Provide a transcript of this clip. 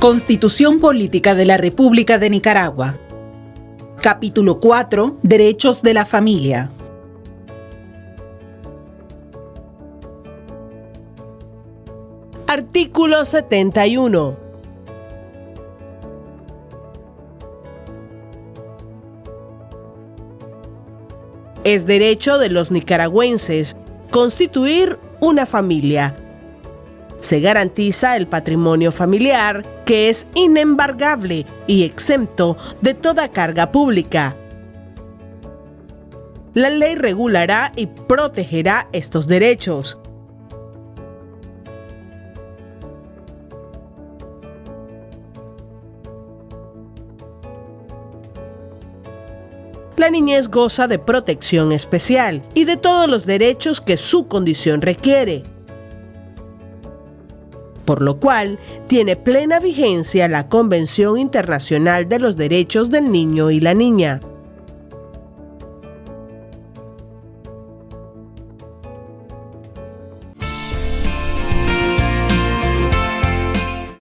Constitución Política de la República de Nicaragua. Capítulo 4. Derechos de la Familia. Artículo 71. Es derecho de los nicaragüenses constituir una familia se garantiza el patrimonio familiar, que es inembargable y exento de toda carga pública. La ley regulará y protegerá estos derechos. La niñez goza de protección especial y de todos los derechos que su condición requiere por lo cual tiene plena vigencia la Convención Internacional de los Derechos del Niño y la Niña.